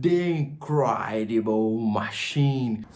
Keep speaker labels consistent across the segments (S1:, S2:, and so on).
S1: The Incredible Machine.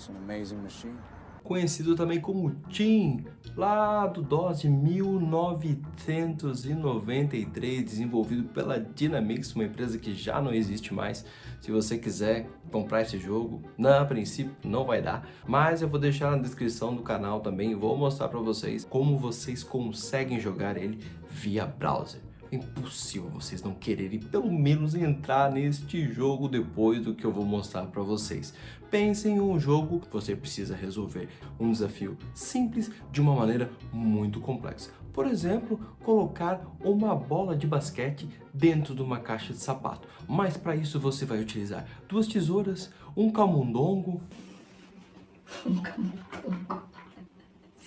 S1: Conhecido também como Tim, lá do DOS de 1993, desenvolvido pela Dynamix, uma empresa que já não existe mais. Se você quiser comprar esse jogo, na princípio não vai dar, mas eu vou deixar na descrição do canal também, vou mostrar para vocês como vocês conseguem jogar ele via browser. É impossível vocês não quererem pelo menos entrar neste jogo depois do que eu vou mostrar para vocês. Pensem em um jogo que você precisa resolver um desafio simples de uma maneira muito complexa. Por exemplo, colocar uma bola de basquete dentro de uma caixa de sapato. Mas para isso você vai utilizar duas tesouras, um camundongo...
S2: Um camundongo...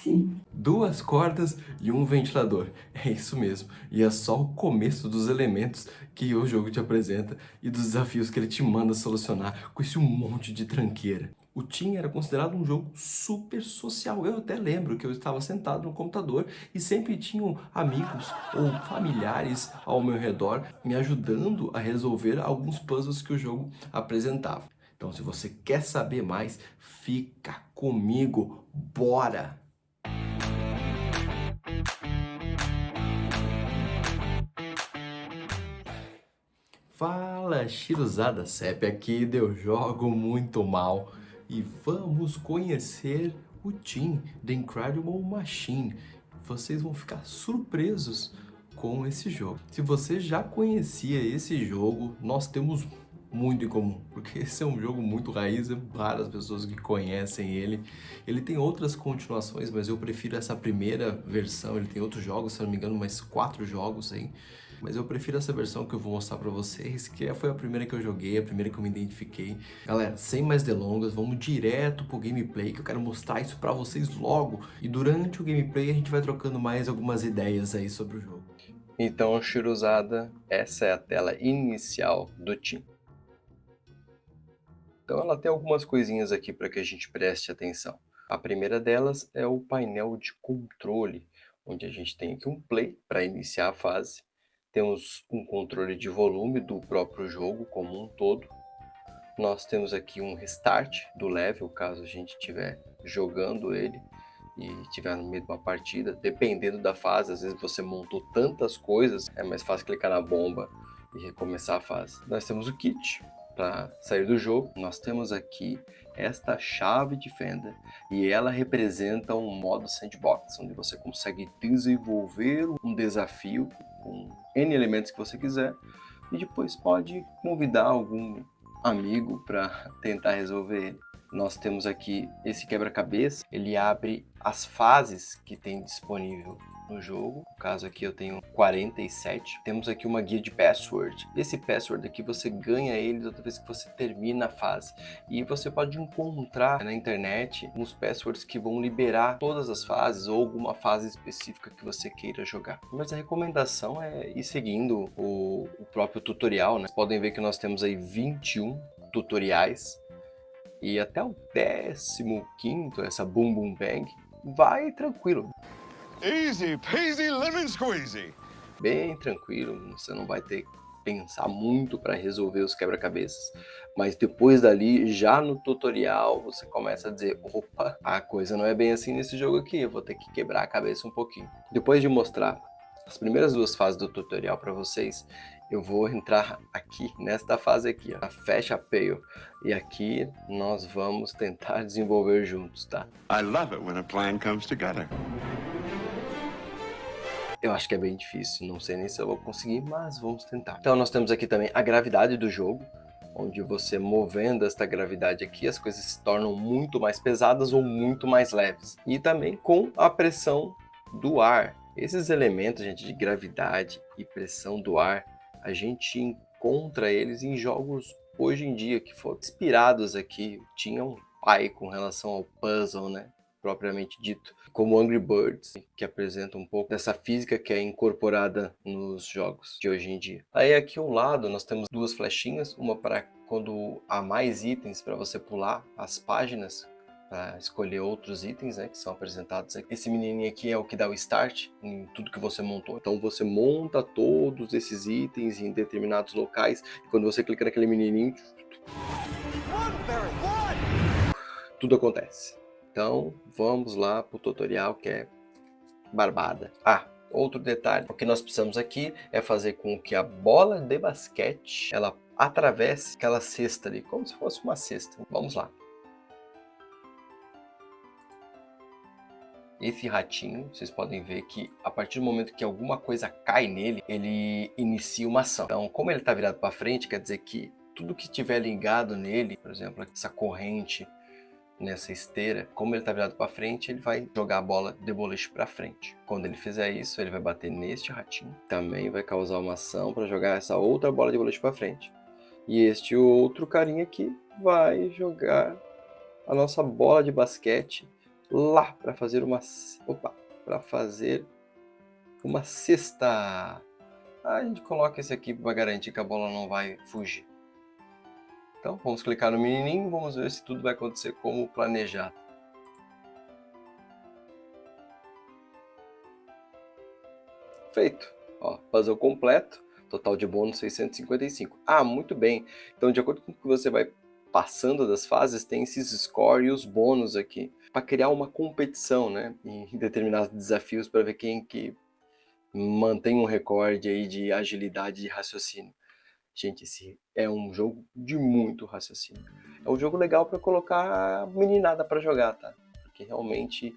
S2: Sim.
S1: Duas cordas e um ventilador. É isso mesmo. E é só o começo dos elementos que o jogo te apresenta e dos desafios que ele te manda solucionar com esse monte de tranqueira. O Team era considerado um jogo super social. Eu até lembro que eu estava sentado no computador e sempre tinham amigos ou familiares ao meu redor me ajudando a resolver alguns puzzles que o jogo apresentava. Então, se você quer saber mais, fica comigo. Bora! Fala, Chiruzada Cep aqui, eu jogo muito mal e vamos conhecer o Team The Incredible Machine. Vocês vão ficar surpresos com esse jogo. Se você já conhecia esse jogo, nós temos muito em comum, porque esse é um jogo muito raiz, é várias pessoas que conhecem ele. Ele tem outras continuações, mas eu prefiro essa primeira versão, ele tem outros jogos, se não me engano, mais quatro jogos aí. Mas eu prefiro essa versão que eu vou mostrar pra vocês, que foi a primeira que eu joguei, a primeira que eu me identifiquei. Galera, sem mais delongas, vamos direto pro gameplay, que eu quero mostrar isso pra vocês logo. E durante o gameplay a gente vai trocando mais algumas ideias aí sobre o jogo. Então, Shiruzada, essa é a tela inicial do Team. Então ela tem algumas coisinhas aqui para que a gente preste atenção. A primeira delas é o painel de controle, onde a gente tem aqui um play para iniciar a fase. Temos um controle de volume do próprio jogo como um todo. Nós temos aqui um restart do level, caso a gente estiver jogando ele e estiver no meio de uma partida. Dependendo da fase, às vezes você montou tantas coisas, é mais fácil clicar na bomba e recomeçar a fase. Nós temos o kit, para sair do jogo, nós temos aqui esta chave de Fender e ela representa um modo sandbox, onde você consegue desenvolver um desafio com N elementos que você quiser e depois pode convidar algum amigo para tentar resolver ele. Nós temos aqui esse quebra-cabeça, ele abre as fases que tem disponível no jogo. No caso aqui eu tenho 47. Temos aqui uma guia de password. Esse password aqui você ganha ele toda vez que você termina a fase. E você pode encontrar na internet uns passwords que vão liberar todas as fases ou alguma fase específica que você queira jogar. Mas a recomendação é ir seguindo o, o próprio tutorial. Né? Podem ver que nós temos aí 21 tutoriais e até o 15 essa Boom Boom Bang, vai tranquilo.
S3: Easy peasy lemon squeezy.
S1: Bem tranquilo, você não vai ter que pensar muito para resolver os quebra-cabeças. Mas depois dali, já no tutorial, você começa a dizer, opa, a coisa não é bem assim nesse jogo aqui, eu vou ter que quebrar a cabeça um pouquinho. Depois de mostrar as primeiras duas fases do tutorial para vocês, eu vou entrar aqui, nesta fase aqui, ó, a Fecha Pale. E aqui nós vamos tentar desenvolver juntos, tá?
S3: I love it when a plan comes together.
S1: Eu acho que é bem difícil, não sei nem se eu vou conseguir, mas vamos tentar. Então nós temos aqui também a gravidade do jogo, onde você movendo esta gravidade aqui, as coisas se tornam muito mais pesadas ou muito mais leves. E também com a pressão do ar. Esses elementos, gente, de gravidade e pressão do ar, a gente encontra eles em jogos hoje em dia que foram inspirados aqui. Tinha um pai com relação ao puzzle, né? Propriamente dito, como Angry Birds, que apresenta um pouco dessa física que é incorporada nos jogos de hoje em dia. Aí aqui ao lado nós temos duas flechinhas, uma para quando há mais itens para você pular as páginas para escolher outros itens né, que são apresentados. Esse menininho aqui é o que dá o start em tudo que você montou. Então você monta todos esses itens em determinados locais e quando você clica naquele menininho, Tudo acontece. Então, vamos lá para o tutorial que é barbada. Ah, outro detalhe. O que nós precisamos aqui é fazer com que a bola de basquete, ela atravesse aquela cesta ali, como se fosse uma cesta. Vamos lá. Esse ratinho, vocês podem ver que a partir do momento que alguma coisa cai nele, ele inicia uma ação. Então, como ele está virado para frente, quer dizer que tudo que estiver ligado nele, por exemplo, essa corrente nessa esteira, como ele está virado para frente, ele vai jogar a bola de boliche para frente. Quando ele fizer isso, ele vai bater neste ratinho, também vai causar uma ação para jogar essa outra bola de boliche para frente. E este outro carinha aqui vai jogar a nossa bola de basquete lá para fazer uma opa, para fazer uma cesta. a gente coloca esse aqui para garantir que a bola não vai fugir. Então, vamos clicar no menininho, vamos ver se tudo vai acontecer como planejado. Feito. Ó, puzzle completo, total de bônus 655. Ah, muito bem. Então, de acordo com o que você vai passando das fases, tem esses score e os bônus aqui para criar uma competição, né, em determinados desafios para ver quem que mantém um recorde aí de agilidade de raciocínio. Gente, esse é um jogo de muito raciocínio. É um jogo legal para colocar meninada para jogar, tá? Porque realmente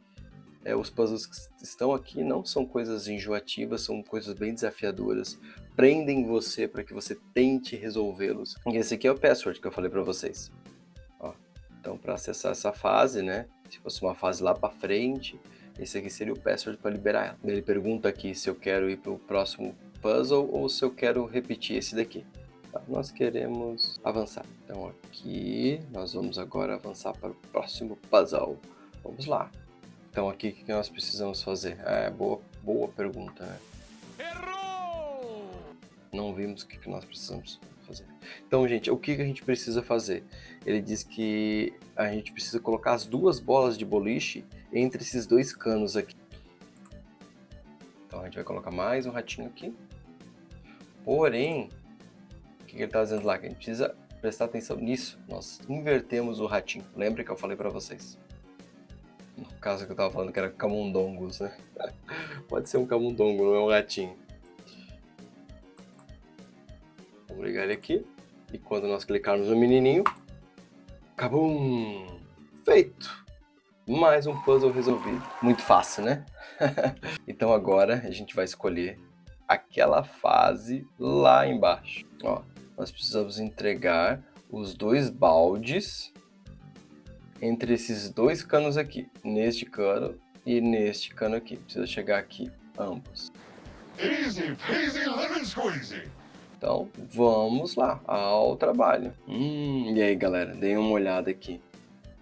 S1: é, os puzzles que estão aqui não são coisas enjoativas, são coisas bem desafiadoras. Prendem você para que você tente resolvê-los. E esse aqui é o password que eu falei para vocês. Ó, então, para acessar essa fase, né, se fosse uma fase lá para frente, esse aqui seria o password para liberar ela. Ele pergunta aqui se eu quero ir para o próximo puzzle ou se eu quero repetir esse daqui. Tá, nós queremos avançar. Então aqui nós vamos agora avançar para o próximo puzzle. Vamos lá. Então aqui o que nós precisamos fazer? É, boa, boa pergunta, né? Errou! Não vimos o que nós precisamos fazer. Então, gente, o que a gente precisa fazer? Ele diz que a gente precisa colocar as duas bolas de boliche entre esses dois canos aqui. Então a gente vai colocar mais um ratinho aqui. Porém, o que ele está dizendo lá? Que a gente precisa prestar atenção nisso. Nós invertemos o ratinho. Lembra que eu falei para vocês? No caso que eu estava falando que era camundongos, né? Pode ser um camundongo, não é um ratinho. Vamos ligar ele aqui. E quando nós clicarmos no menininho, Cabum! Feito! Mais um puzzle resolvido. Muito fácil, né? então agora a gente vai escolher aquela fase lá embaixo. Ó, nós precisamos entregar os dois baldes entre esses dois canos aqui. Neste cano e neste cano aqui. Precisa chegar aqui ambos. Easy peasy lemon squeezy. Então, vamos lá, ao trabalho. Hum, e aí, galera, deem uma olhada aqui.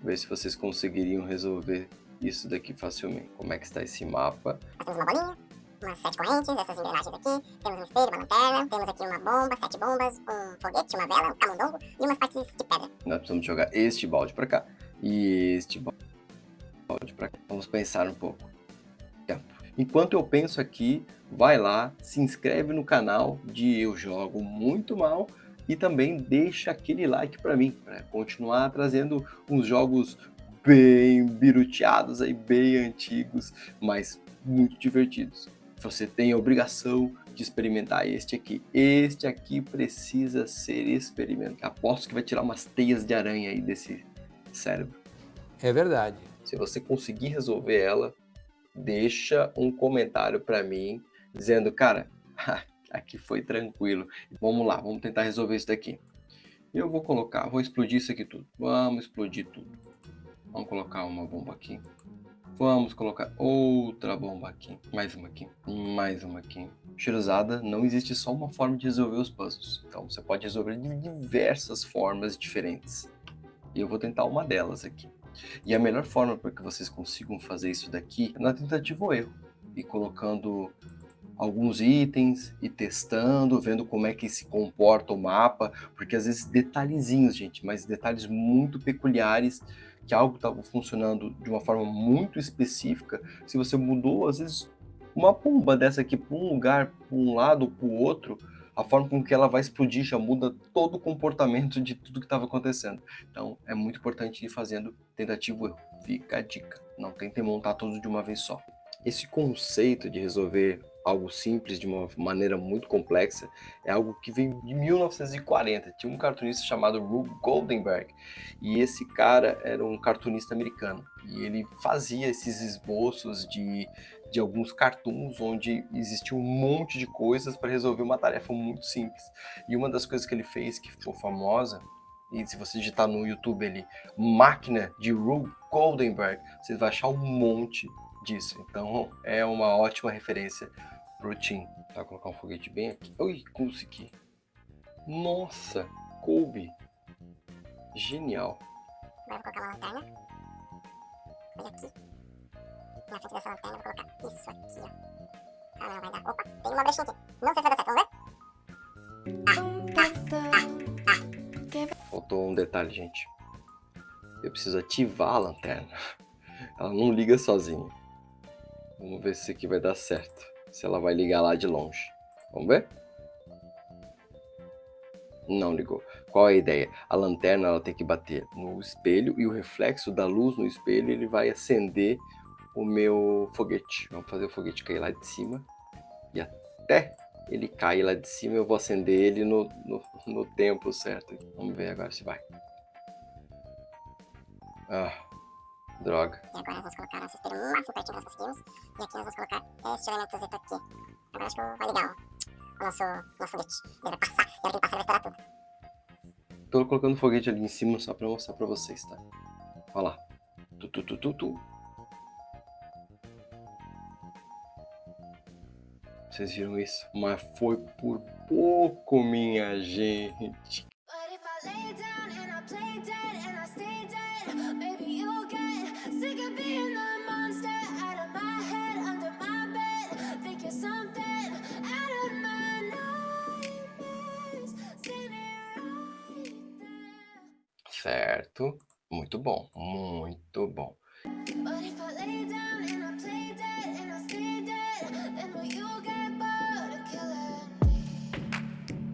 S1: Ver se vocês conseguiriam resolver isso daqui facilmente. Como é que está esse mapa?
S4: Nós temos uma bolinha, umas sete correntes, essas engrenagens aqui. Temos um espelho, uma lanterna, temos aqui uma bomba, sete bombas, um foguete, uma vela, um camundongo e umas partes de pedra.
S1: Nós precisamos jogar este balde para cá e este balde para cá. Vamos pensar um pouco. Enquanto eu penso aqui, vai lá, se inscreve no canal de Eu Jogo Muito Mal e também deixa aquele like para mim, para continuar trazendo uns jogos bem biruteados aí, bem antigos, mas muito divertidos. Você tem a obrigação de experimentar este aqui. Este aqui precisa ser experimentado. Aposto que vai tirar umas teias de aranha aí desse cérebro.
S5: É verdade.
S1: Se você conseguir resolver ela, deixa um comentário para mim dizendo, cara, aqui foi tranquilo. Vamos lá, vamos tentar resolver isso daqui. Eu vou colocar, vou explodir isso aqui tudo. Vamos explodir tudo. Vamos colocar uma bomba aqui. Vamos colocar outra bomba aqui. Mais uma aqui. Mais uma aqui. Cheirosada, não existe só uma forma de resolver os puzzles. Então você pode resolver de diversas formas diferentes. E eu vou tentar uma delas aqui. E a melhor forma para que vocês consigam fazer isso daqui é na tentativa ou erro. E colocando alguns itens e testando, vendo como é que se comporta o mapa, porque às vezes detalhezinhos, gente, mas detalhes muito peculiares, que algo estava funcionando de uma forma muito específica, se você mudou, às vezes, uma bomba dessa aqui para um lugar, para um lado, para o outro, a forma com que ela vai explodir já muda todo o comportamento de tudo que estava acontecendo. Então é muito importante ir fazendo tentativa erro. Fica a dica, não tente montar tudo de uma vez só. Esse conceito de resolver algo simples de uma maneira muito complexa é algo que vem de 1940. Tinha um cartunista chamado Rube Goldenberg e esse cara era um cartunista americano e ele fazia esses esboços de, de alguns cartoons onde existia um monte de coisas para resolver uma tarefa muito simples. E uma das coisas que ele fez que ficou famosa e se você digitar no YouTube ali, máquina de Rube Goldenberg, você vai achar um monte disso. Então é uma ótima referência Tim. Tá, vou colocar um foguete bem aqui. Ui, consegui. Nossa, coube. Genial.
S4: Agora vou colocar uma lanterna. Olha aqui. Na frente dessa lanterna, vou colocar isso aqui, ó. Ah, não, vai dar. Opa, tem uma brechinha aqui. Não sei se vai dar certo, vamos ver?
S1: Faltou um detalhe, gente. Eu preciso ativar a lanterna. Ela não liga sozinha. Vamos ver se isso aqui vai dar certo. Se ela vai ligar lá de longe. Vamos ver? Não ligou. Qual é a ideia? A lanterna ela tem que bater no espelho e o reflexo da luz no espelho ele vai acender o meu foguete. Vamos fazer o foguete cair lá de cima. E até ele cair lá de cima eu vou acender ele no, no, no tempo certo. Vamos ver agora se vai. Ah, droga.
S4: E agora nós vamos colocar nosso espelho o máximo pertinho que nós conseguimos. E aqui nós vamos colocar este elementozinho aqui. Agora acho que vai ligar o, o nosso, nosso foguete. Ele vai passar. E ele passar, ele vai estourar tudo.
S1: Tô colocando foguete ali em cima só pra mostrar pra vocês, tá? Olha lá. Tu, tu, tu, tu, tu. Vocês viram isso? Mas foi por pouco, minha gente.
S5: But if I lay down and I play dead and I stay sick of being the monster out of my head, under my bed. Think you're something out of my nightmares. Standing right there.
S1: Certo. Muito bom. Muito bom.
S5: But if I lay down and I play dead and I stay dead, then will you get bored of killing me?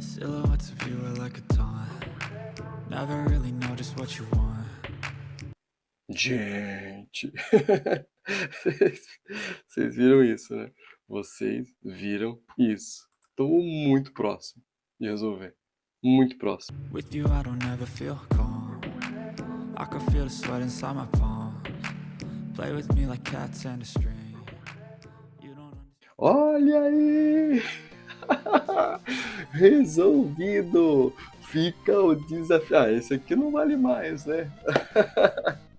S6: Silhouettes of you are like a taunt. Never really know just what you want.
S1: Gente. Vocês- viram isso, né? Vocês viram isso. Tô muito próximo de resolver. Muito próximo.
S6: With you, I don't ever feel calm. I can feel the sweat inside my palms. Play with me like cats and a string. You don't understand.
S1: Olha aí! Resolvido! Fica o desafio. Ah, esse aqui não vale mais, né?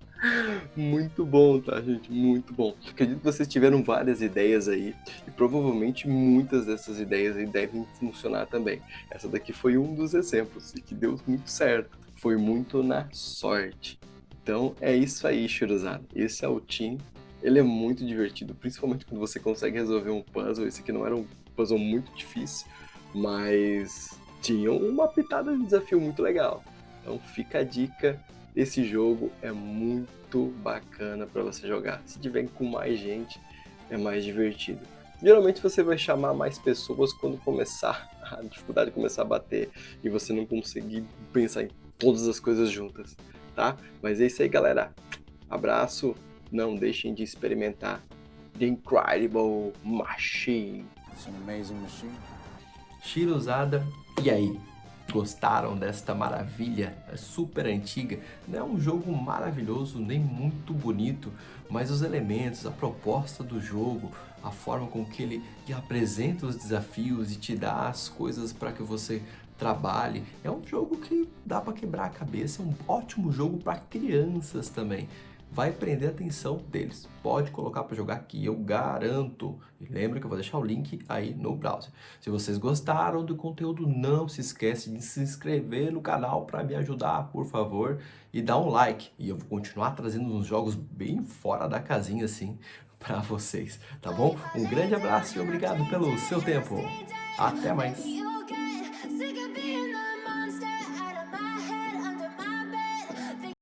S1: Muito bom, tá, gente? Muito bom. Acredito que vocês tiveram várias ideias aí e provavelmente muitas dessas ideias aí devem funcionar também. Essa daqui foi um dos exemplos e que deu muito certo. Foi muito na sorte. Então é isso aí, Shirozada. Esse é o Team. Ele é muito divertido, principalmente quando você consegue resolver um puzzle. Esse aqui não era um puzzle muito difícil, mas tinha uma pitada de desafio muito legal. Então fica a dica, esse jogo é muito bacana para você jogar. Se tiver com mais gente, é mais divertido. Geralmente você vai chamar mais pessoas quando começar a dificuldade começar a bater e você não conseguir pensar em todas as coisas juntas, tá? Mas é isso aí, galera. Abraço. Não deixem de experimentar The Incredible Machine.
S7: It's an amazing machine.
S1: Shirozada. E aí? Gostaram desta maravilha É super antiga? Não é um jogo maravilhoso, nem muito bonito, mas os elementos, a proposta do jogo, a forma com que ele apresenta os desafios e te dá as coisas para que você trabalhe, é um jogo que dá para quebrar a cabeça, é um ótimo jogo para crianças também vai prender a atenção deles. Pode colocar para jogar aqui, eu garanto. E lembra que eu vou deixar o link aí no browser. Se vocês gostaram do conteúdo, não se esquece de se inscrever no canal para me ajudar, por favor, e dar um like. E eu vou continuar trazendo uns jogos bem fora da casinha assim para vocês, tá bom? Um grande abraço e obrigado pelo seu tempo. Até mais.